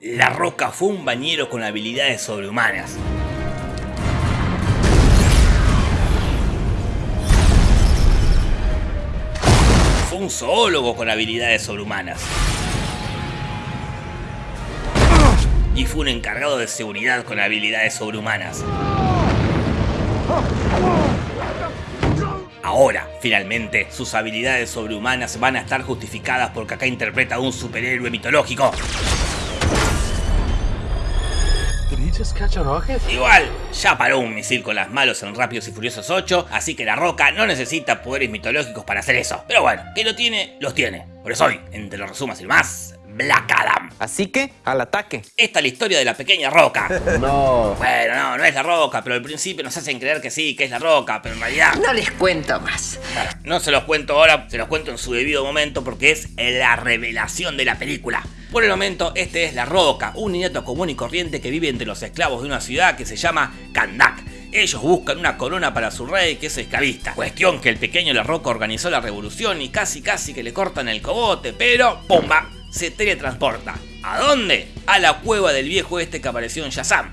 La Roca fue un bañero con habilidades sobrehumanas. Fue un zoólogo con habilidades sobrehumanas. Y fue un encargado de seguridad con habilidades sobrehumanas. Ahora, finalmente, sus habilidades sobrehumanas van a estar justificadas porque acá interpreta a un superhéroe mitológico. Igual, ya paró un misil con las malos en Rápidos y Furiosos 8, así que la Roca no necesita poderes mitológicos para hacer eso. Pero bueno, que lo tiene, los tiene. Por eso hoy, entre los resumas y más, Black Adam. Así que, al ataque. Esta es la historia de la pequeña Roca. No. Bueno, no, no es la Roca, pero al principio nos hacen creer que sí, que es la Roca, pero en realidad... No les cuento más. No se los cuento ahora, se los cuento en su debido momento porque es la revelación de la película. Por el momento, este es La Roca, un niñato común y corriente que vive entre los esclavos de una ciudad que se llama Kandak. Ellos buscan una corona para su rey que es esclavista. Cuestión que el pequeño La Roca organizó la revolución y casi casi que le cortan el cogote, pero ¡pumba! Se teletransporta. ¿A dónde? A la cueva del viejo este que apareció en Shazam.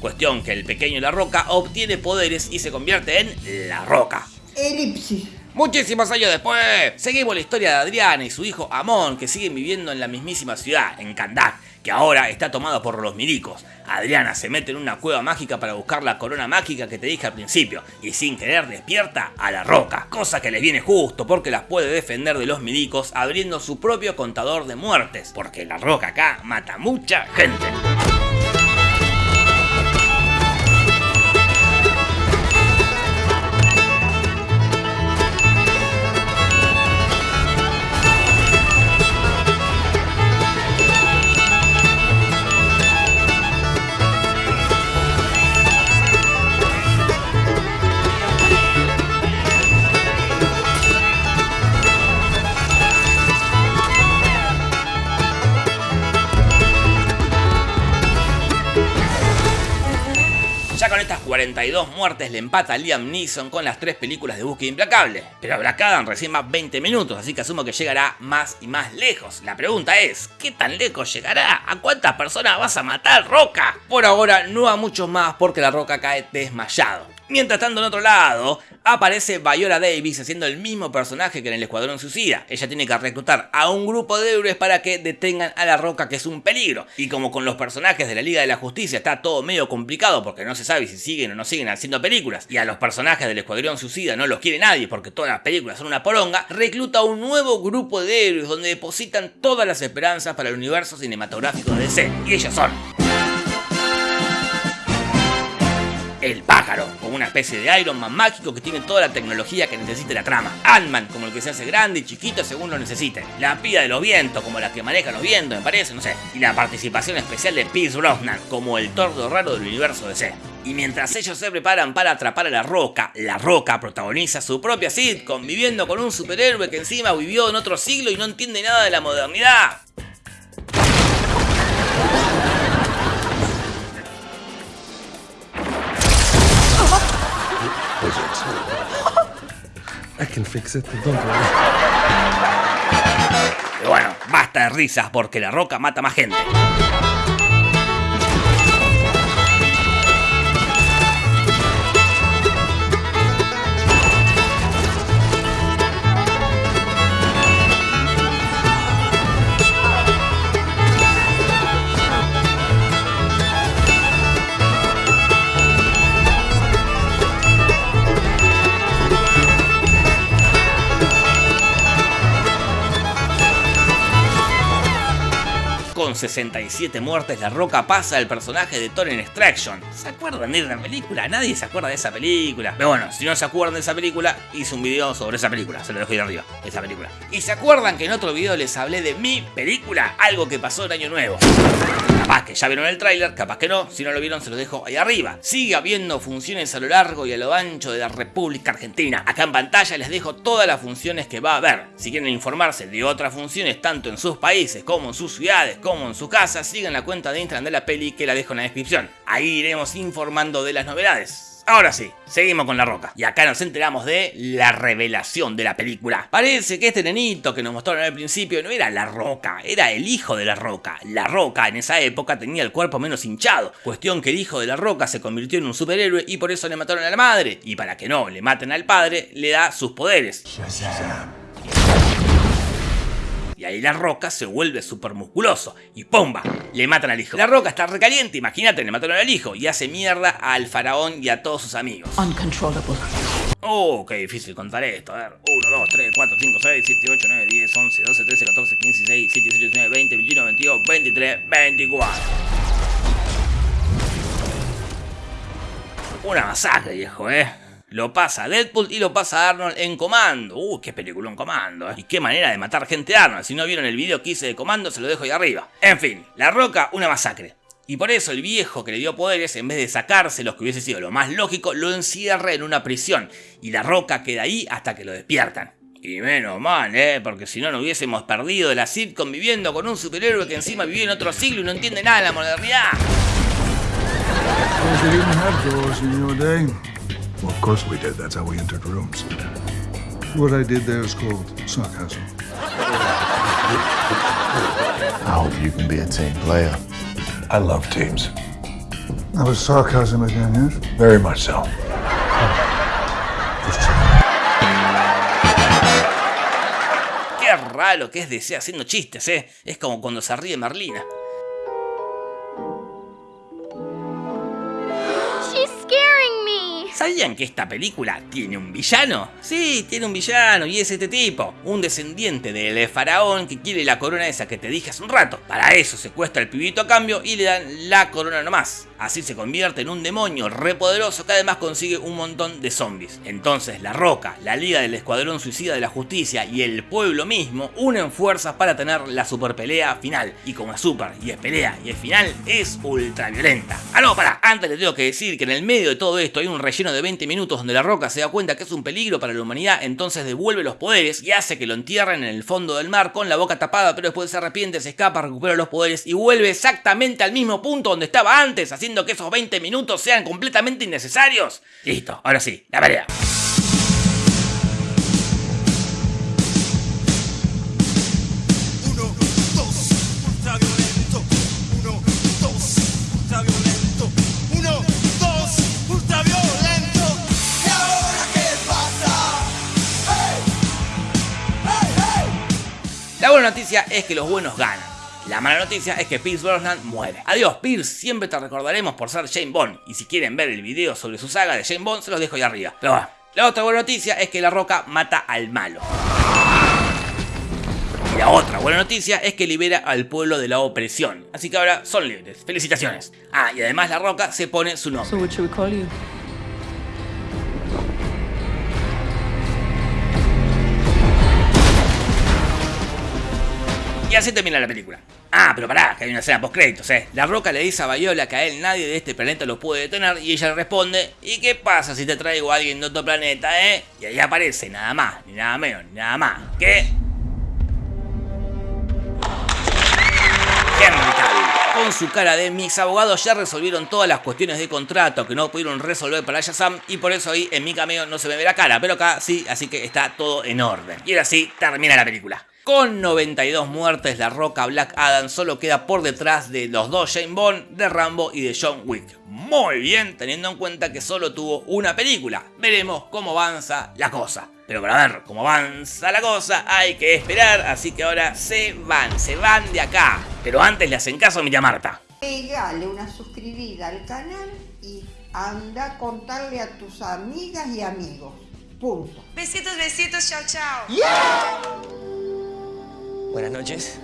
Cuestión que el pequeño La Roca obtiene poderes y se convierte en La Roca. Elipsis. Muchísimos años después, seguimos la historia de Adriana y su hijo Amon, que siguen viviendo en la mismísima ciudad, en Kandak, que ahora está tomado por los milicos. Adriana se mete en una cueva mágica para buscar la corona mágica que te dije al principio, y sin querer despierta a la roca, cosa que les viene justo porque las puede defender de los milicos abriendo su propio contador de muertes, porque la roca acá mata mucha gente. Ya con estas 42 muertes le empata Liam Neeson con las tres películas de Búsqueda Implacable. Pero Black Adam recién va 20 minutos, así que asumo que llegará más y más lejos. La pregunta es, ¿qué tan lejos llegará? ¿A cuántas personas vas a matar, Roca? Por ahora no a muchos más porque la Roca cae desmayado. Mientras tanto, en otro lado, aparece Viola Davis haciendo el mismo personaje que en el Escuadrón Suicida. Ella tiene que reclutar a un grupo de héroes para que detengan a la Roca, que es un peligro. Y como con los personajes de la Liga de la Justicia está todo medio complicado porque no se sabe si siguen o no siguen haciendo películas, y a los personajes del Escuadrón Suicida no los quiere nadie porque todas las películas son una poronga, recluta un nuevo grupo de héroes donde depositan todas las esperanzas para el universo cinematográfico de DC. Y ellos son el pájaro, como una especie de Iron Man mágico que tiene toda la tecnología que necesite la trama. Ant-Man, como el que se hace grande y chiquito según lo necesite. La pía de los vientos, como la que maneja los vientos, me parece, no sé. Y la participación especial de Pierce Brosnan, como el tordo raro del universo DC. Y mientras ellos se preparan para atrapar a la Roca, la Roca protagoniza su propia sitcom, viviendo con un superhéroe que encima vivió en otro siglo y no entiende nada de la modernidad. I can fix it, don't worry. Bueno, basta de risas porque la Roca mata más gente. Con 67 muertes, La Roca pasa al personaje de Thor en Extraction. ¿Se acuerdan de esa película? Nadie se acuerda de esa película. Pero bueno, si no se acuerdan de esa película, hice un video sobre esa película. Se lo dejo ahí arriba, esa película. ¿Y se acuerdan que en otro video les hablé de mi película? Algo que pasó el año nuevo. Capaz que ya vieron el tráiler, capaz que no. Si no lo vieron, se los dejo ahí arriba. Sigue habiendo funciones a lo largo y a lo ancho de la República Argentina. Acá en pantalla les dejo todas las funciones que va a haber. Si quieren informarse de otras funciones, tanto en sus países como en sus ciudades, como en su casa, sigan la cuenta de Instagram de la peli que la dejo en la descripción. Ahí iremos informando de las novedades. Ahora sí, seguimos con La Roca. Y acá nos enteramos de la revelación de la película. Parece que este nenito que nos mostraron al principio no era La Roca, era el hijo de La Roca. La Roca en esa época tenía el cuerpo menos hinchado. Cuestión que el hijo de La Roca se convirtió en un superhéroe y por eso le mataron a la madre. Y para que no le maten al padre, le da sus poderes. Y ahí la roca se vuelve súper musculoso. Y ¡pumba! Le matan al hijo. La roca está recaliente, imagínate, le mataron al hijo. Y hace mierda al faraón y a todos sus amigos. Uncontrollable. Oh, qué difícil contar esto. A ver, 1, 2, 3, 4, 5, 6, 7, 8, 9, 10, 11, 12, 13, 14, 15, 16, 17, 18, 19, 20, 21, 22, 23, 24. Una masacre, viejo, eh. Lo pasa Deadpool y lo pasa Arnold en Comando. Uh, qué película en Comando, eh. Y qué manera de matar gente Arnold. Si no vieron el video que hice de Comando, se lo dejo ahí arriba. En fin, La Roca, una masacre. Y por eso el viejo que le dio poderes, en vez de sacarse los que hubiese sido lo más lógico, lo encierra en una prisión. Y La Roca queda ahí hasta que lo despiertan. Y menos mal, ¿eh? Porque si no, no hubiésemos perdido la sitcom viviendo con un superhéroe que encima vivió en otro siglo y no entiende nada de la modernidad. Well, of course we did. That's how we entered rooms. What I did there is called sarcasm. I hope you can be a team player. I love teams. That was sarcasm again, yes? Very much so. Qué raro que es DC haciendo chistes, ¿eh? Es como cuando se ríe Merlina. ¿Sabían que esta película tiene un villano? Sí, tiene un villano y es este tipo, un descendiente del faraón que quiere la corona esa que te dije hace un rato. Para eso secuestra al pibito a cambio y le dan la corona nomás. Así se convierte en un demonio repoderoso que además consigue un montón de zombies. Entonces La Roca, la Liga del Escuadrón Suicida de la Justicia y el pueblo mismo unen fuerzas para tener la super pelea final. Y como es super y es pelea y es final, es ultra violenta. Ah no, para, antes les tengo que decir que en el medio de todo esto hay un relleno de 20 minutos donde La Roca se da cuenta que es un peligro para la humanidad, entonces devuelve los poderes y hace que lo entierren en el fondo del mar con la boca tapada, pero después se arrepiente, se escapa, recupera los poderes y vuelve exactamente al mismo punto donde estaba antes, haciendo que esos 20 minutos sean completamente innecesarios. Listo, ahora sí, la pelea. Uno, dos, ultraviolento. Uno, dos, ultraviolento. Uno, dos, ultraviolento. ¿Y ahora qué pasa? ¡Hey! ¡Hey, hey! La buena noticia es que los buenos ganan. La mala noticia es que Pierce Brosnan muere. Adiós Pierce, siempre te recordaremos por ser Jane Bond. Y si quieren ver el video sobre su saga de Jane Bond, se los dejo ahí arriba. Pero bueno, la otra buena noticia es que La Roca mata al malo. Y la otra buena noticia es que libera al pueblo de la opresión. Así que ahora son libres. Felicitaciones. Ah, y además La Roca se pone su nombre. Y así termina la película. Ah, pero pará, que hay una escena post créditos, eh. La Roca le dice a Viola que a él nadie de este planeta lo puede detener y ella responde, ¿y qué pasa si te traigo a alguien de otro planeta, eh? Y ahí aparece nada más, ni nada menos, ni nada más. ¿Qué? Henry. Con su cara de mis abogados ya resolvieron todas las cuestiones de contrato que no pudieron resolver para Shazam y por eso ahí en mi cameo no se me ve la cara, pero acá sí, así que está todo en orden. Y ahora sí, termina la película. Con 92 muertes, La Roca Black Adam solo queda por detrás de los dos Jane Bond, de Rambo y de John Wick. Muy bien, teniendo en cuenta que solo tuvo una película. Veremos cómo avanza la cosa. Pero para ver cómo avanza la cosa hay que esperar, así que ahora se van, se van de acá. Pero antes le hacen caso a mi Marta. Pegale una suscribida al canal y anda a contarle a tus amigas y amigos. Punto. Besitos, besitos, chao, chao. Buenas noches.